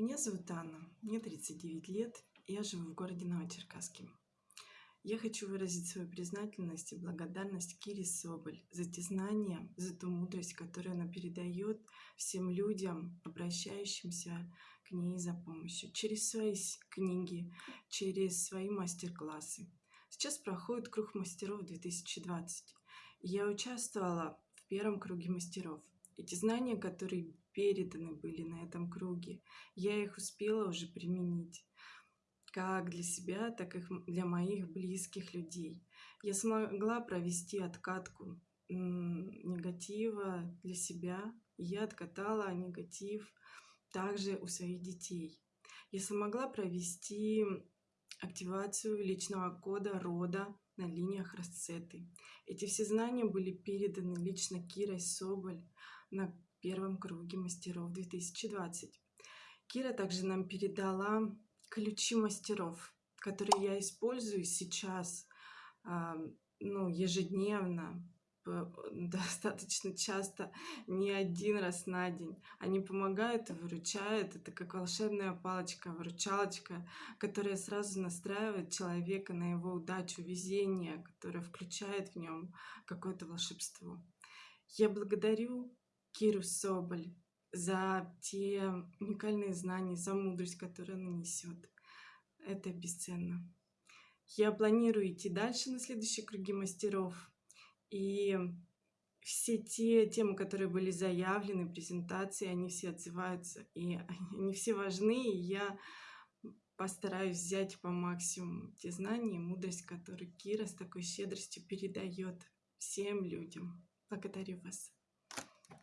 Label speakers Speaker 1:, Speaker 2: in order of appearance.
Speaker 1: Меня зовут Анна, мне 39 лет, я живу в городе Новочеркасске. Я хочу выразить свою признательность и благодарность Кире Соболь за те знания, за ту мудрость, которую она передает всем людям, обращающимся к ней за помощью, через свои книги, через свои мастер-классы. Сейчас проходит круг мастеров 2020. Я участвовала в первом круге мастеров. Эти знания, которые переданы были на этом круге, я их успела уже применить как для себя, так и для моих близких людей. Я смогла провести откатку негатива для себя, и я откатала негатив также у своих детей. Я смогла провести активацию личного кода рода на линиях расцеты. Эти все знания были переданы лично Кирой Соболь на первом круге мастеров 2020. Кира также нам передала ключи мастеров, которые я использую сейчас, ну, ежедневно, достаточно часто, не один раз на день. Они помогают и выручают. Это как волшебная палочка, выручалочка, которая сразу настраивает человека на его удачу, везение, которое включает в нем какое-то волшебство. Я благодарю Киру Соболь за те уникальные знания, за мудрость, которую она несет. Это бесценно. Я планирую идти дальше на следующие круги мастеров. И все те темы, которые были заявлены, презентации, они все отзываются, и они все важны, и я постараюсь взять по максимуму те знания и мудрость, которые Кира с такой щедростью передает всем людям. Благодарю вас.